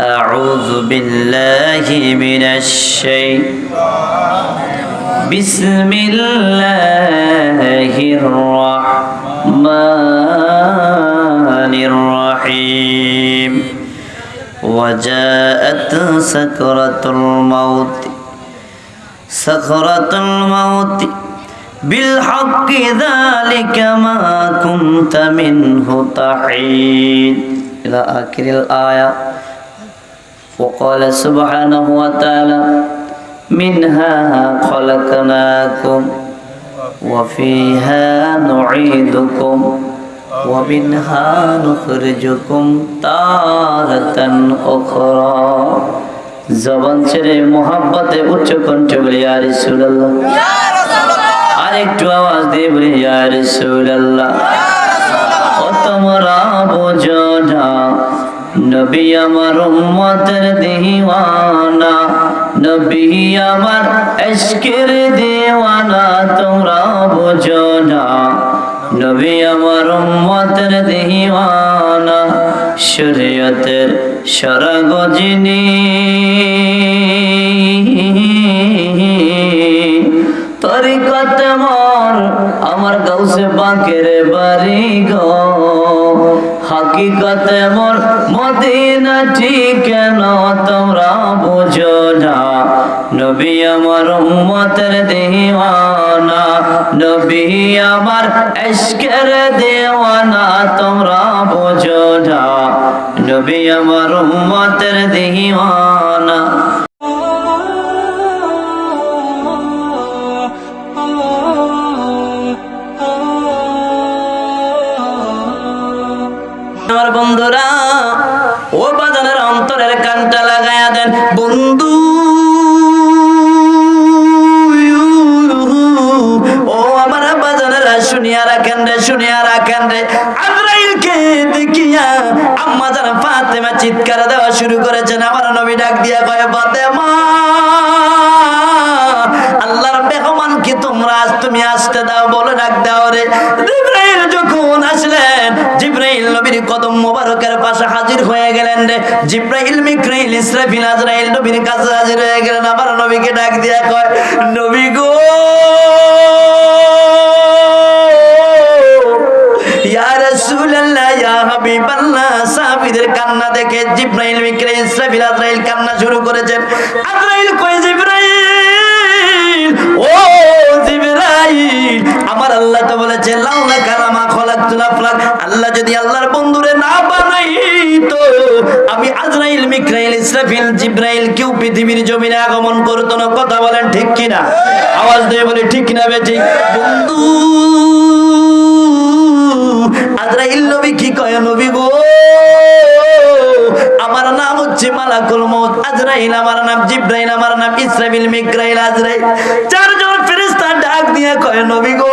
أعوذ بالله من الشيطان بسم الله الرحمن الرحيم. وجاءت سكرة الموت. سكرة الموت. بالحق ذلك ما كنت منه تحيد. إلى آخر الآية. وقال سبحانه وتعالى منها خلقناكم وفيها نعيدكم ومنها نخرجكم تارة أخرى জবান ছেড়ে মোহাব্বতে উচ্চ কণ্ঠে বলি ইয়া রাসূলুল্লাহ আর একটু আওয়াজ দিয়ে বলি ইয়া রাসূলুল্লাহ ও তোমরা বোঝো না নবী আমার উম্মতের দিওয়ানা, নবী আমার এশকের দিওয়ানা, তোমরা বোঝো না। নবী আমার উম্মতের দিওয়ানা, শরীয়তের সরগজিনী। তরিকত মর, আমার গাউসে বাঁকের বাড়ি গো। হাকিকত মোর মদিনা ঠিক তোমরা বুঝো না? নবী আমার উম্মতের দিওয়ানা, নবী আমার এশকের দেওয়ানা, তোমরা বুঝো না। নবী আমার উম্মতের দিওয়ানা। রে জিব্রাইল, মিক্রাইল ইসরাফিল আজরাইল নবীর কাছে হাজির হয়ে গেলেন। আমার নবীকে ডাক দিয়া কয়, নবী গো, ইয়া রাসূলুল্লাহ, ইয়া হাবিবাল্লাহ। সাহাবীদের কান্না দেখে জিব্রাইল, মিক্রাইল ইসরাফিল আজরাইল কান্না শুরু করেছেন। আজরাইল কয়, জিব্রাইল, ও জিব্রাইল, আমার আল্লাহ তো বলেছে, লাউলা কালামা খলাকতুল আফলাক। আল্লাহ যদি আল্লাহর বন্ধুরে না বানাইতো আমি আজরাইল মিক্রাইল ইসরাফিল, জিব্রাইল কেউ পৃথিবীর জমিনে আগমন করতো না। কথা বলেন ঠিক কিনা? আওয়াজ দিয়ে বলে, ঠিক কিনা বেঠিক বন্ধু, আজরাইল নবী কি কয় নবী গো? আমার নাম হচ্ছে মালাকুল মউত। আজরাইল আমার নাম, জিব্রাইল আমার নাম, ইসরাফিল মিক্রাইল আজরাইল। চারজন ফেরেশতা ডাক দিয়ে কয় নবী গো,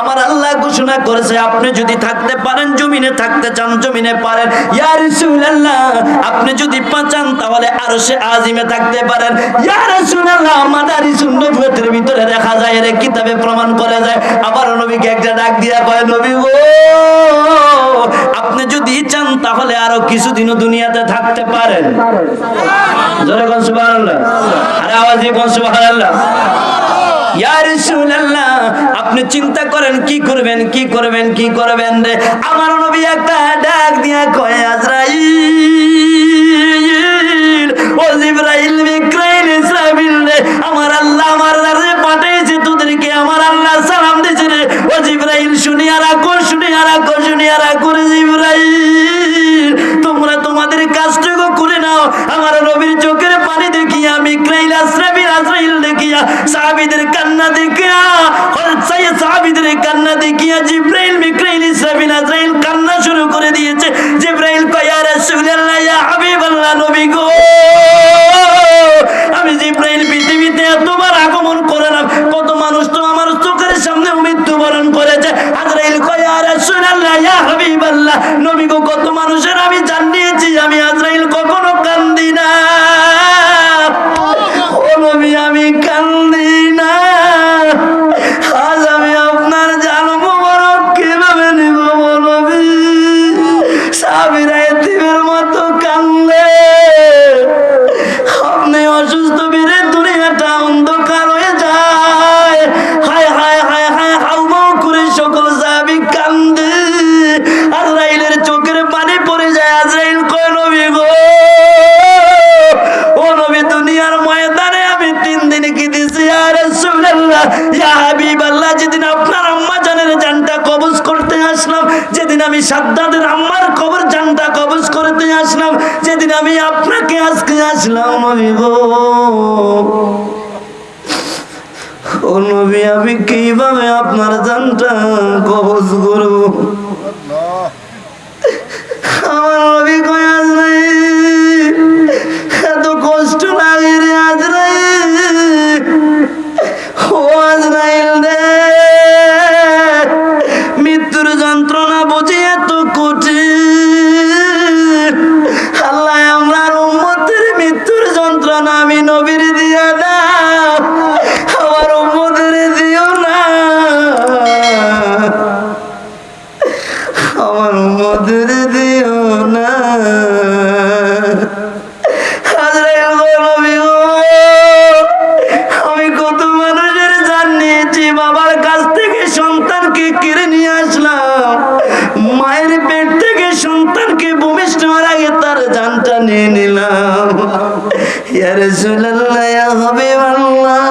আমার আল্লাহ ঘোষণা করেছে, আপনি যদি থাকতে পারেন জমিনে থাকতে চান জমিনে পারেন। ইয়া রাসূলুল্লাহ আপনি যদি পাচান তাহলে আরশে আজিমে থাকতে পারেন। ইয়া রাসূলুল্লাহ মাদারি সুন্নতের ভিতরে দেখা যায় কিতাবে প্রমাণ করে যায়। আবার নবীকে একটা ডাক দিয়া কয় নবী গো আপনি যদি চান তাহলে আরও কিছুদিনও দুনিয়াতে থাকতে পারেন। জোরে কোন সুবহানাল্লাহ। আরে আওয়াজে কোন সুবহানাল্লাহ। রাসূলুল্লাহ আপনি চিন্তা করেন, কি করবেন কি করবেন কি করবেন রে? আমার নবী একটা ডাক দিয়া কয়, আজরাইল, ও জিবরাইল ইসরাফিল রে, আমার আল্লাহ আমার পাঠিয়েছে, তোদেরকে আমার আল্লাহ সালাম রে। ও জিবরাইল রে জিবরাইল, তোমরা তোমাদের কাজটুকু করে নাও। আমার নবীর চোখের পানি দেখিয়া মিক্রাইল আসরাফিল আজরাইল সাহাবীদের কান্না দেখিয়া, হযরত সাহাবীদের কান্না দেখিয়া জিবরাইল, মিক্রাইল, ইসরাফিল, আজরাইল কান্না শুরু করে দিয়েছে। জিবরাইল কয় রাসূলুল্লাহ, ইয়া হাবিবাল্লাহ, নবী গো! আমি জিব্রাইল, পৃথিবীতে এতবার আগমন করলাম কত মানুষ তো আমার চোখের সামনে মৃত্যুবরণ করেছে। আজরাইল কয় রাসূলুল্লাহ, ইয়া হাবিবাল্লাহ, নবী গো, কত মানুষের আমি সাদ্দাদের আম্মার কবর জানটা কবজ করতে আসলাম। যেদিন আমি আপনাকে আজকে আসলাম, আমি গো। ও নবী, আমি কীভাবে আপনার জানটা কবজ করব? আমার নবী কই আজরাইল এত কষ্ট লাগে রে আজরাইল ও আজরাইল রে উম্মতের দিও না। আমি কত মানুষের জান নিয়েছি বাবার কাছ থেকে সন্তানকে কেড়ে নিয়ে আসলাম। মায়ের পেট থেকে সন্তানকে ভূমিষ্ঠ আগে তার জানটা নিয়ে নিলাম। ইয়া রাসূলুল্লাহ, ইয়া হাবিবাল্লাহ।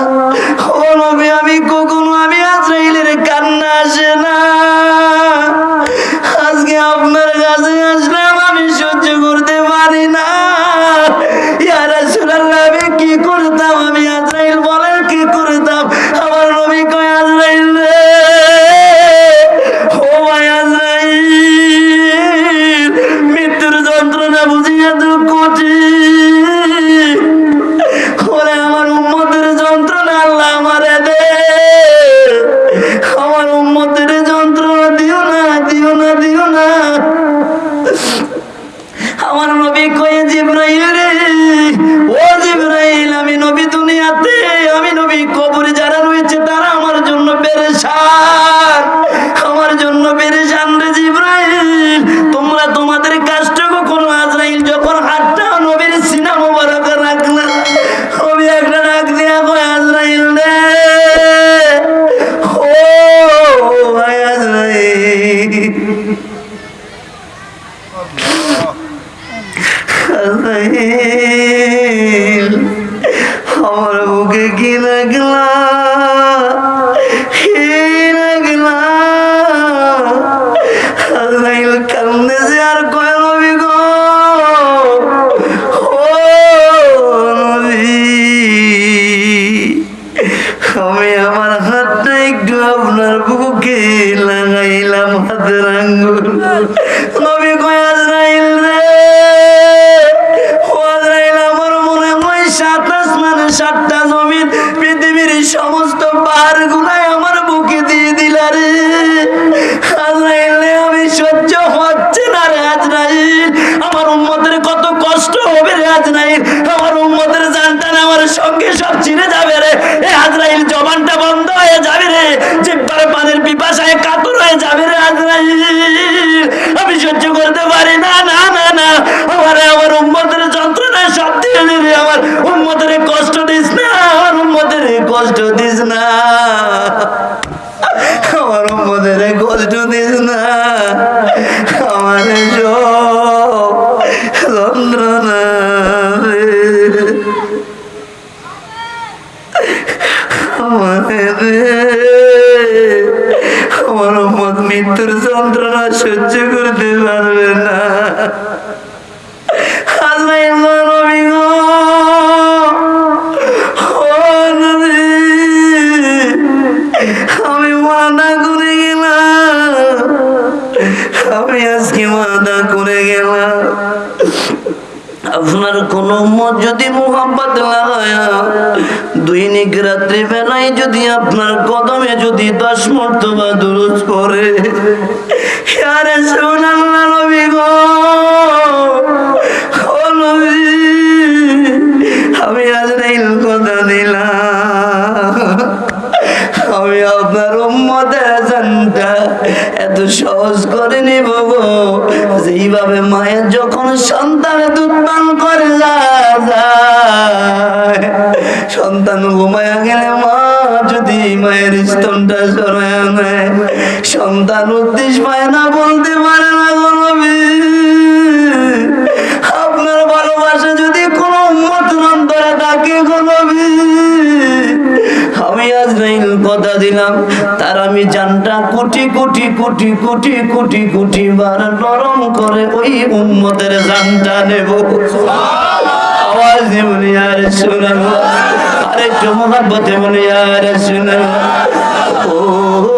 আমার নবী কয়ে, জিব্রাইল রে, ও জিব্রাইল, আমি নবী দুনিয়াতে, আমি নবী কবরে যারা রয়েছে তারা আমার জন্য পেরেশান। সাতটা আপনার কোন মত যদি মোহাম্মত দৈনিক রাত্রি বেলায় যদি আপনার কদমে যদি দশ মর্তবা দুরুজ পড়ে, আরে সোনাল্লা নবী গো। আমি আজ কথা দিলাম। আমি আপনার উম্মতের জানটা এত সহজ করে নিব গো। যেইভাবে মায়ের সন্তান ঘুমায়া গেলে মা যদি মায়ের স্তনটা সরায় নেয়, সন্তান উদ্দেশ্য পায় না বলতে পারে না গো নবী। আপনার ভালোবাসা যদি কোনো উন্মত অন্তরে থাকে গো নবী। আমি আজ কথা দিলাম, তার আমি জানটা কোটি কোটি কোটি কোটি কোটি কোটি বার নরম করে ওই উম্মতের জানটা নেব। আওয়াজ আরেকটু মোহাব্বতে বলি আর শুনাল ও